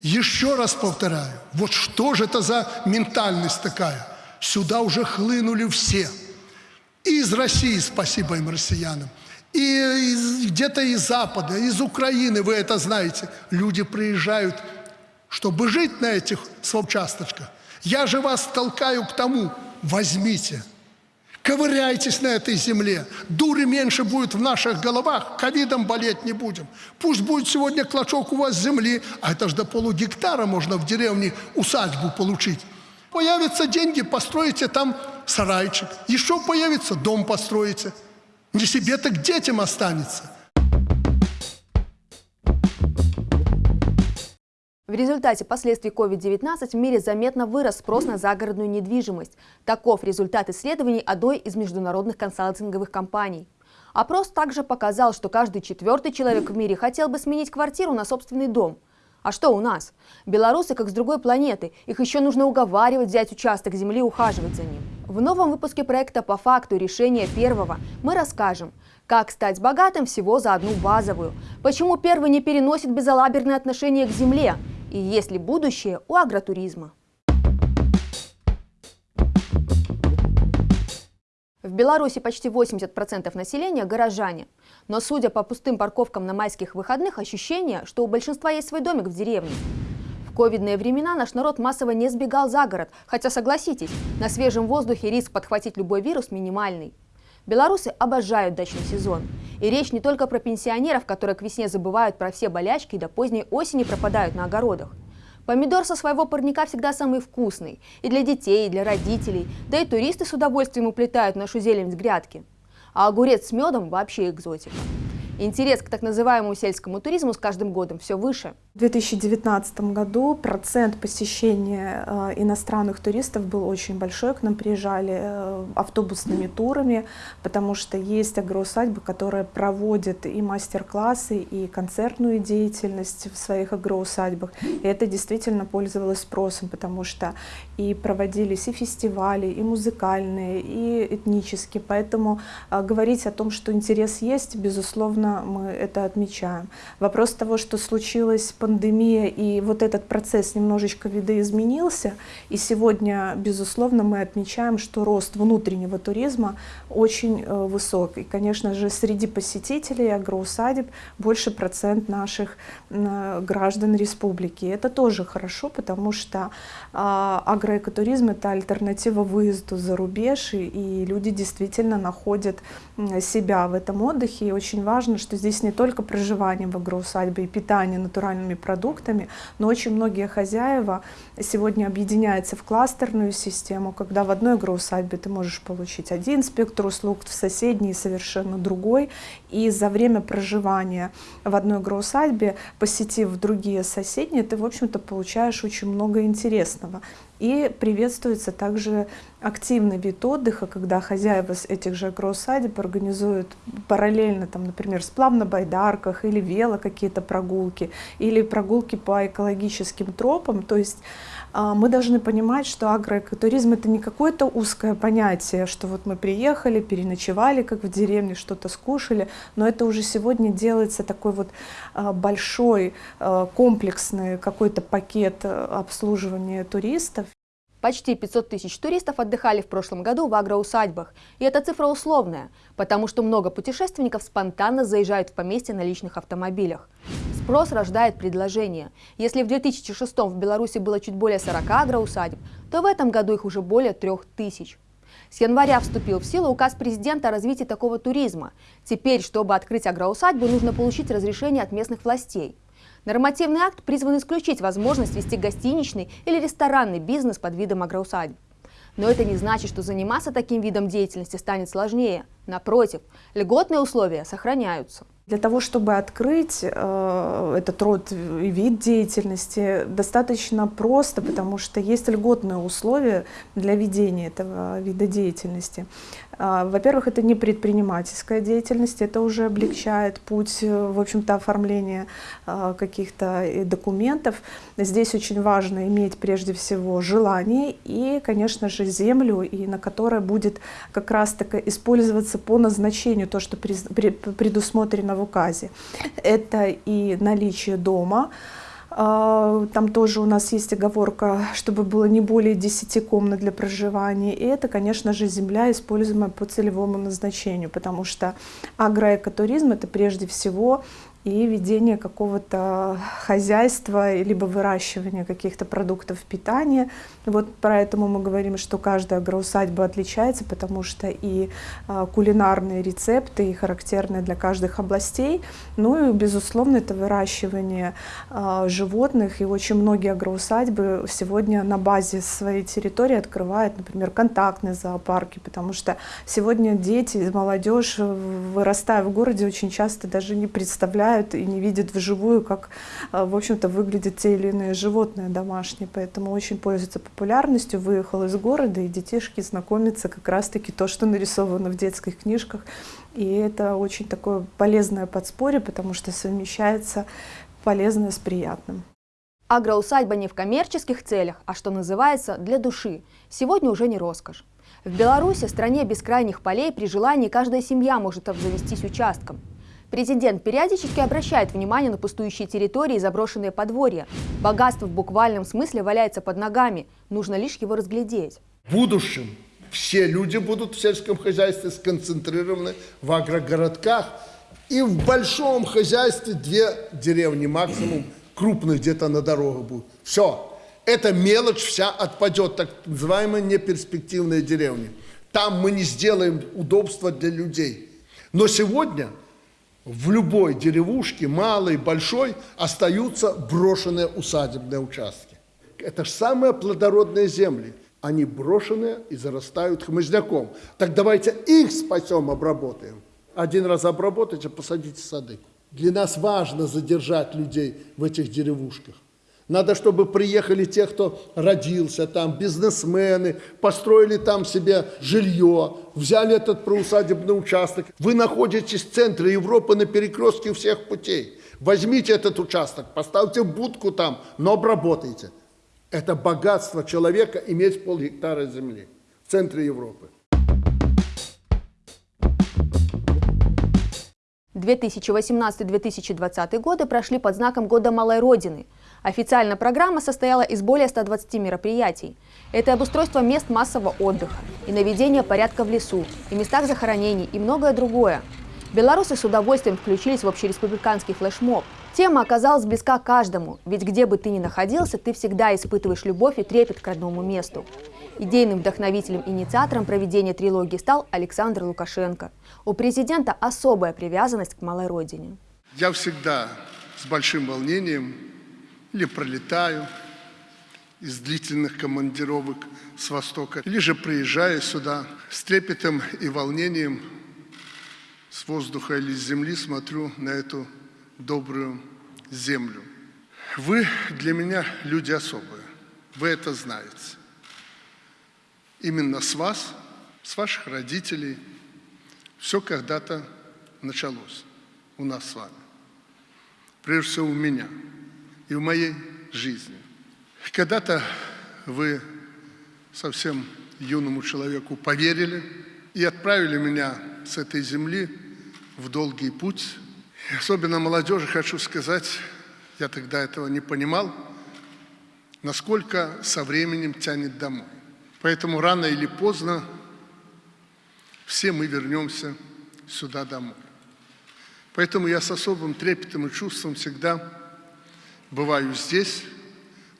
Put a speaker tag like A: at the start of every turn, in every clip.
A: Еще раз повторяю, вот что же это за ментальность такая? Сюда уже хлынули все. И из России, спасибо им, россиянам, и где-то из Запада, из Украины, вы это знаете. Люди приезжают, чтобы жить на этих совчасточках. Я же вас толкаю к тому, возьмите, ковыряйтесь на этой земле. Дури меньше будет в наших головах, ковидом болеть не будем. Пусть будет сегодня клочок у вас земли, а это же до полугектара можно в деревне усадьбу получить. Появятся деньги, построите там сарайчик. Еще появится, дом построите. Не себе, так детям останется.
B: В результате последствий COVID-19 в мире заметно вырос спрос на загородную недвижимость. Таков результат исследований одной из международных консалтинговых компаний. Опрос также показал, что каждый четвертый человек в мире хотел бы сменить квартиру на собственный дом. А что у нас? Белорусы как с другой планеты. Их еще нужно уговаривать взять участок земли и ухаживать за ним. В новом выпуске проекта «По факту решения первого» мы расскажем, как стать богатым всего за одну базовую, почему первый не переносит безалаберное отношение к земле и есть ли будущее у агротуризма. В Беларуси почти 80% населения – горожане. Но судя по пустым парковкам на майских выходных, ощущение, что у большинства есть свой домик в деревне. В ковидные времена наш народ массово не сбегал за город, хотя, согласитесь, на свежем воздухе риск подхватить любой вирус минимальный. Белорусы обожают дачный сезон. И речь не только про пенсионеров, которые к весне забывают про все болячки и до поздней осени пропадают на огородах. Помидор со своего парника всегда самый вкусный. И для детей, и для родителей. Да и туристы с удовольствием уплетают нашу зелень с грядки. А огурец с медом вообще экзотика. Интерес к так называемому сельскому туризму с каждым годом все выше.
C: В 2019 году процент посещения э, иностранных туристов был очень большой. К нам приезжали э, автобусными турами, потому что есть агроусадьбы, которые проводят и мастер-классы, и концертную деятельность в своих агроусадьбах. И это действительно пользовалось спросом, потому что и проводились и фестивали, и музыкальные, и этнические. Поэтому э, говорить о том, что интерес есть, безусловно, мы это отмечаем. Вопрос того, что случилась пандемия, и вот этот процесс немножечко видоизменился, и сегодня, безусловно, мы отмечаем, что рост внутреннего туризма очень э, высок. И, конечно же, среди посетителей агроусадеб больше процент наших э, граждан республики. Это тоже хорошо, потому что а, агроэкотуризм – это альтернатива выезду за рубеж, и, люди действительно находят себя в этом отдыхе. И очень важно, что здесь не только проживание в агроусадьбе и питание натуральными продуктами, но очень многие хозяева сегодня объединяются в кластерную систему, когда в одной агроусадьбе ты можешь получить один спектр услуг, в соседней совершенно другой. И за время проживания в одной агроусадьбе, посетив другие соседние, ты, в общем-то, получаешь очень много интересного. И приветствуется также активный вид отдыха, когда хозяева этих же агроусадеб организуют параллельно, там, например, сплав на байдарках или вело какие-то прогулки, или прогулки по экологическим тропам. То есть мы должны понимать, что агроэкотуризм это не какое-то узкое понятие, что вот мы приехали, переночевали, как в деревне, что-то скушали, но это уже сегодня делается такой вот а, большой а, комплексный какой-то пакет обслуживания туристов.
B: Почти 500 тысяч туристов отдыхали в прошлом году в агроусадьбах. И эта цифра условная, потому что много путешественников спонтанно заезжают в поместье на личных автомобилях. Спрос рождает предложение. Если в 2006 в Беларуси было чуть более 40 агроусадеб, то в этом году их уже более 3000. С января вступил в силу указ президента о развитии такого туризма. Теперь, чтобы открыть агроусадьбу, нужно получить разрешение от местных властей. Нормативный акт призван исключить возможность вести гостиничный или ресторанный бизнес под видом агроусадьб. Но это не значит, что заниматься таким видом деятельности станет сложнее. Напротив, льготные условия сохраняются.
C: Для того, чтобы открыть э, этот род и вид деятельности, достаточно просто, потому что есть льготные условия для ведения этого вида деятельности. Э, Во-первых, это не предпринимательская деятельность, это уже облегчает путь, э, в общем-то, оформления э, каких-то э, документов. Здесь очень важно иметь прежде всего желание и, конечно же, землю, и на которой будет как раз-таки использоваться по назначению то, что предусмотрено в указе. Это и наличие дома, А, Там тоже у нас есть оговорка, чтобы было не более 10 комнат для проживания. И это, конечно же, земля, используемая по целевому назначению, потому что агроэкотуризм – это прежде всего и ведение какого-то хозяйства, либо выращивание каких-то продуктов питания. Вот поэтому мы говорим, что каждая агроусадьба отличается, потому что и а, кулинарные рецепты, и характерные для каждых областей. Ну и, безусловно, это выращивание а, животных. И очень многие агроусадьбы сегодня на базе своей территории открывают, например, контактные зоопарки, потому что сегодня дети, молодежь, вырастая в городе, очень часто даже не представляют, знают и не видят вживую, как, а, в общем-то, выглядят те или иные животные домашние. Поэтому очень пользуется популярностью. Выехал из города, и детишки знакомятся как раз-таки то, что нарисовано в детских книжках. И это очень такое полезное подспорье, потому что совмещается полезное с приятным.
B: Агроусадьба не в коммерческих целях, а что называется, для души. Сегодня уже не роскошь. В Беларуси, стране бескрайних полей, при желании каждая семья может обзавестись участком. Президент периодически обращает внимание на пустующие территории и заброшенные подворья. Богатство в буквальном смысле валяется под ногами, нужно лишь его разглядеть.
A: В будущем все люди будут в сельском хозяйстве сконцентрированы в агрогородках. И в большом хозяйстве две деревни максимум, крупных где-то на дорогах будут. Все. Эта мелочь вся отпадет, так называемые неперспективные деревни. Там мы не сделаем удобства для людей. Но сегодня в любой деревушке, малой, большой, остаются брошенные усадебные участки. Это же самые плодородные земли. Они брошенные и зарастают хмызняком. Так давайте их спасем, обработаем. Один раз обработайте, посадите сады. Для нас важно задержать людей в этих деревушках. Надо, чтобы приехали те, кто родился там, бизнесмены, построили там себе жилье, взяли этот проусадебный участок. Вы находитесь в центре Европы на перекрестке всех путей. Возьмите этот участок, поставьте будку там, но обработайте. Это богатство человека иметь полгектара земли в центре Европы.
B: 2018-2020 годы прошли под знаком Года Малой Родины – Официально программа состояла из более 120 мероприятий. Это обустройство мест массового отдыха, и наведение порядка в лесу, и местах захоронений, и многое другое. Белорусы с удовольствием включились в общереспубликанский флешмоб. Тема оказалась близка каждому, ведь где бы ты ни находился, ты всегда испытываешь любовь и трепет к родному месту. Идейным вдохновителем инициатором проведения трилогии стал Александр Лукашенко. У президента особая привязанность к малой родине.
A: Я всегда с большим волнением или пролетаю из длительных командировок с Востока, или же приезжаю сюда с трепетом и волнением с воздуха или с земли смотрю на эту добрую землю. Вы для меня люди особые, вы это знаете. Именно с вас, с ваших родителей все когда-то началось у нас с вами. Прежде всего у меня – и в моей жизни. Когда-то вы совсем юному человеку поверили и отправили меня с этой земли в долгий путь. И особенно молодежи хочу сказать, я тогда этого не понимал, насколько со временем тянет домой. Поэтому рано или поздно все мы вернемся сюда домой. Поэтому я с особым трепетом и чувством всегда бываю здесь,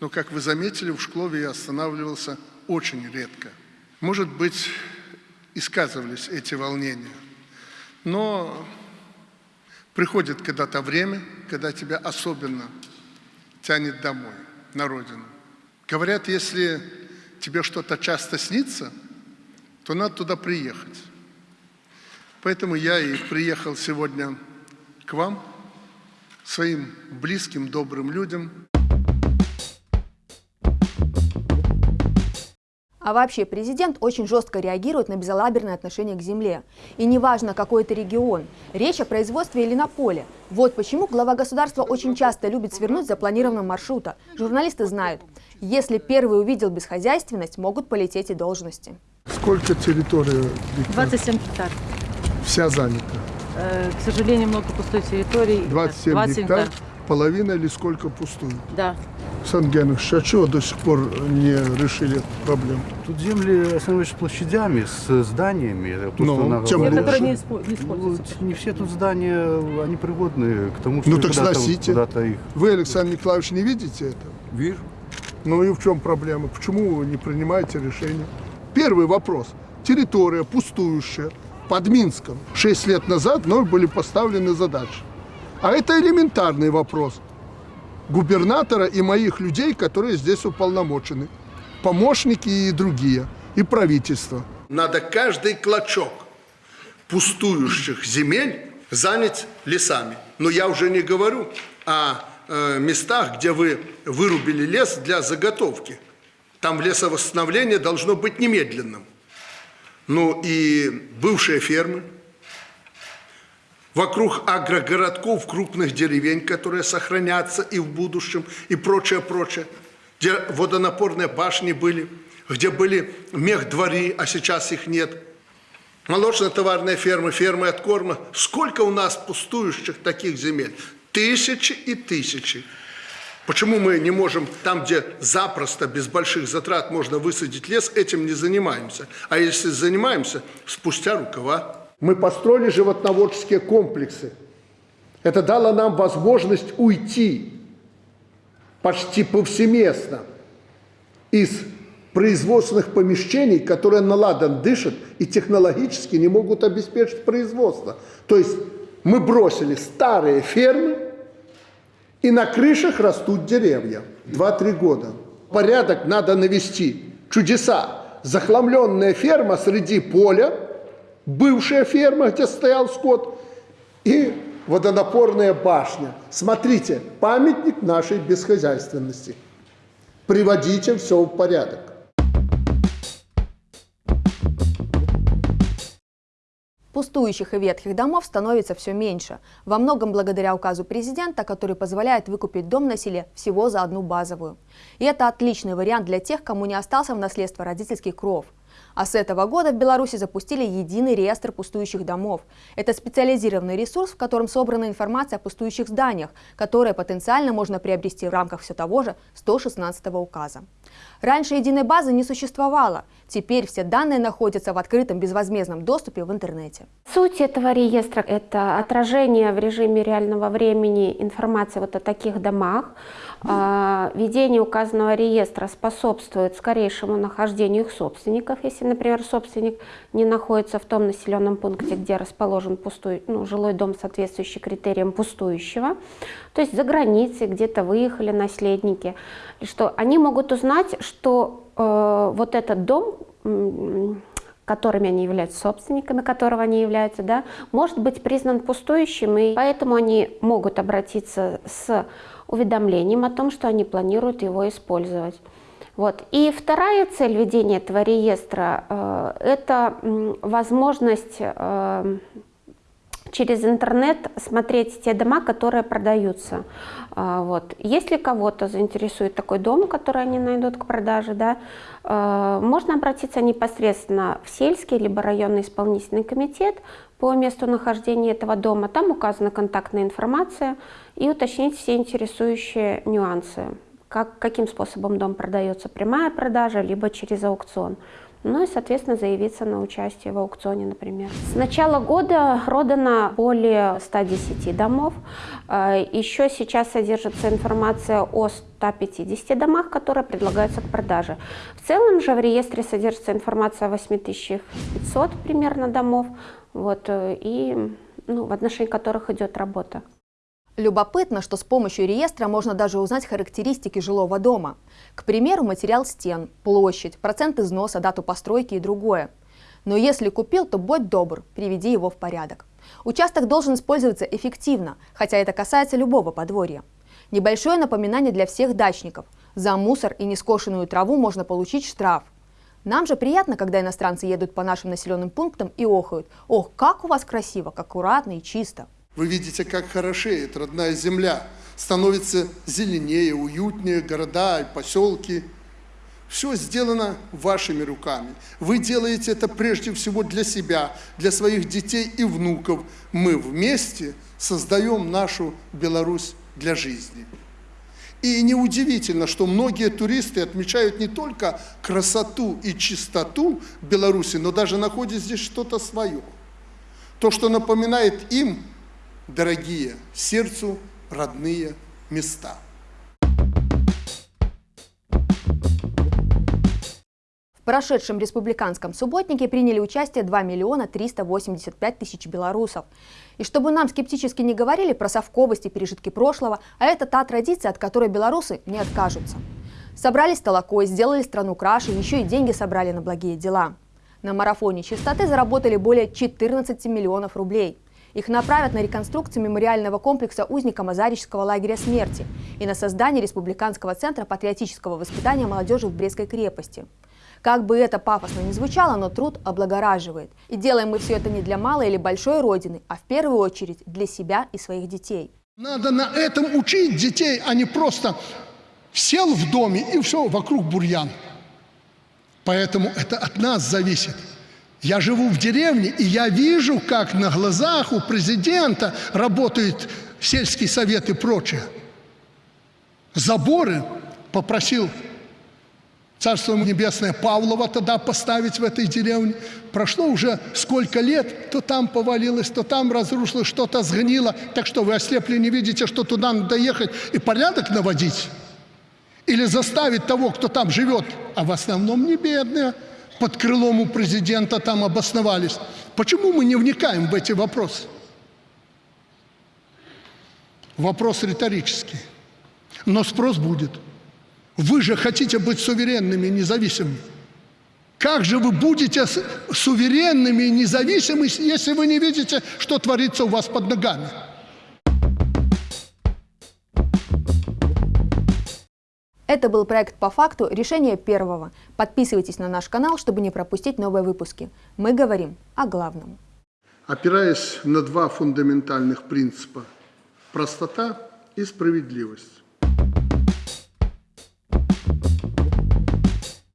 A: но, как вы заметили, в Шклове я останавливался очень редко. Может быть, и сказывались эти волнения. Но приходит когда-то время, когда тебя особенно тянет домой, на родину. Говорят, если тебе что-то часто снится, то надо туда приехать. Поэтому я и приехал сегодня к вам – своим близким, добрым людям.
B: А вообще президент очень жестко реагирует на безалаберное отношение к земле. И неважно, какой это регион, речь о производстве или на поле. Вот почему глава государства очень часто любит свернуть за запланированного маршрута. Журналисты знают, если первый увидел бесхозяйственность, могут полететь и должности.
A: Сколько территории?
D: 27 гектар.
A: Вся занята.
D: Э, к сожалению, много пустой территории.
A: 27 гектар. половина или сколько пустует?
D: Да.
A: Сан Генович, а чего до сих пор не решили эту проблему?
E: Тут земли основываются площадями, с зданиями.
A: Ну,
E: на-
A: тем
D: Те,
A: лучше.
D: которые не, испо- не
E: Ну,
D: используются.
E: не все тут здания, они пригодны к тому, что
A: Ну так сносите.
E: куда-то их.
A: Вы, Александр Николаевич, не видите это?
F: Вижу.
A: Ну и в чем проблема? Почему вы не принимаете решение? Первый вопрос. Территория пустующая под Минском. Шесть лет назад мной были поставлены задачи. А это элементарный вопрос губернатора и моих людей, которые здесь уполномочены. Помощники и другие, и правительство. Надо каждый клочок пустующих земель занять лесами. Но я уже не говорю о э, местах, где вы вырубили лес для заготовки. Там лесовосстановление должно быть немедленным. Ну и бывшие фермы, вокруг агрогородков, крупных деревень, которые сохранятся и в будущем, и прочее, прочее, где водонапорные башни были, где были мехдвори, а сейчас их нет. Молочно-товарные фермы, фермы от корма. Сколько у нас пустующих таких земель? Тысячи и тысячи. Почему мы не можем, там, где запросто, без больших затрат можно высадить лес, этим не занимаемся? А если занимаемся, спустя рукава. Мы построили животноводческие комплексы. Это дало нам возможность уйти почти повсеместно из производственных помещений, которые наладан дышат и технологически не могут обеспечить производство. То есть мы бросили старые фермы, и на крышах растут деревья. Два-три года. Порядок надо навести. Чудеса. Захламленная ферма среди поля, бывшая ферма, где стоял скот, и водонапорная башня. Смотрите, памятник нашей бесхозяйственности. Приводите все в порядок.
B: Пустующих и ветхих домов становится все меньше, во многом благодаря указу президента, который позволяет выкупить дом на селе всего за одну базовую. И это отличный вариант для тех, кому не остался в наследство родительский кров. А с этого года в Беларуси запустили единый реестр пустующих домов. Это специализированный ресурс, в котором собрана информация о пустующих зданиях, которые потенциально можно приобрести в рамках все того же 116 указа. Раньше единой базы не существовало. Теперь все данные находятся в открытом безвозмездном доступе в интернете.
G: Суть этого реестра – это отражение в режиме реального времени информации вот о таких домах. А, Ведение указанного реестра способствует скорейшему нахождению их собственников, если, например, собственник не находится в том населенном пункте, где расположен пустой, ну, жилой дом, соответствующий критериям пустующего, то есть за границей, где-то выехали наследники, что они могут узнать, что э, вот этот дом которыми они являются собственниками, которого они являются, да, может быть признан пустующим, и поэтому они могут обратиться с уведомлением о том, что они планируют его использовать. Вот. И вторая цель ведения этого реестра э, это возможность э, через интернет смотреть те дома, которые продаются. А, Вот. Если кого-то заинтересует такой дом, который они найдут к продаже, да, э, можно обратиться непосредственно в сельский либо районный исполнительный комитет по месту нахождения этого дома. Там указана контактная информация и уточнить все интересующие нюансы. Как, каким способом дом продается, прямая продажа, либо через аукцион. Ну и, соответственно, заявиться на участие в аукционе, например. С начала года продано более 110 домов. Э, Еще сейчас содержится информация о 150 домах, которые предлагаются к продаже. В целом же в реестре содержится информация о 8500 примерно домов, вот, э, и ну, в отношении которых идет работа.
B: Любопытно, что с помощью реестра можно даже узнать характеристики жилого дома. К примеру, материал стен, площадь, процент износа, дату постройки и другое. Но если купил, то будь добр, приведи его в порядок. Участок должен использоваться эффективно, хотя это касается любого подворья. Небольшое напоминание для всех дачников. За мусор и нескошенную траву можно получить штраф. Нам же приятно, когда иностранцы едут по нашим населенным пунктам и охают. Ох, как у вас красиво, как аккуратно и чисто.
A: Вы видите, как хорошеет родная земля. Становится зеленее, уютнее города и поселки. Все сделано вашими руками. Вы делаете это прежде всего для себя, для своих детей и внуков. Мы вместе создаем нашу Беларусь для жизни. И неудивительно, что многие туристы отмечают не только красоту и чистоту Беларуси, но даже находят здесь что-то свое. То, что напоминает им дорогие сердцу родные места.
B: В прошедшем республиканском субботнике приняли участие 2 миллиона 385 тысяч белорусов. И чтобы нам скептически не говорили про совковость и пережитки прошлого, а это та традиция, от которой белорусы не откажутся. Собрались толокой, сделали страну краше, еще и деньги собрали на благие дела. На марафоне чистоты заработали более 14 миллионов рублей. Их направят на реконструкцию мемориального комплекса узникам Азарического лагеря смерти и на создание Республиканского центра патриотического воспитания молодежи в Брестской крепости. Как бы это пафосно ни звучало, но труд облагораживает. И делаем мы все это не для малой или большой родины, а в первую очередь для себя и своих детей.
A: Надо на этом учить детей, а не просто сел в доме и все, вокруг бурьян. Поэтому это от нас зависит. Я живу в деревне, и я вижу, как на глазах у президента работает сельский совет и прочее. Заборы попросил Царство Небесное Павлова тогда поставить в этой деревне. Прошло уже сколько лет, то там повалилось, то там разрушилось, что-то сгнило. Так что вы ослепли, не видите, что туда надо ехать и порядок наводить? Или заставить того, кто там живет, а в основном не бедные, под крылом у президента там обосновались. Почему мы не вникаем в эти вопросы? Вопрос риторический. Но спрос будет – вы же хотите быть суверенными и независимыми. Как же вы будете суверенными и независимыми, если вы не видите, что творится у вас под ногами?
B: Это был проект «По факту. Решение первого». Подписывайтесь на наш канал, чтобы не пропустить новые выпуски. Мы говорим о главном.
A: Опираясь на два фундаментальных принципа – простота и справедливость,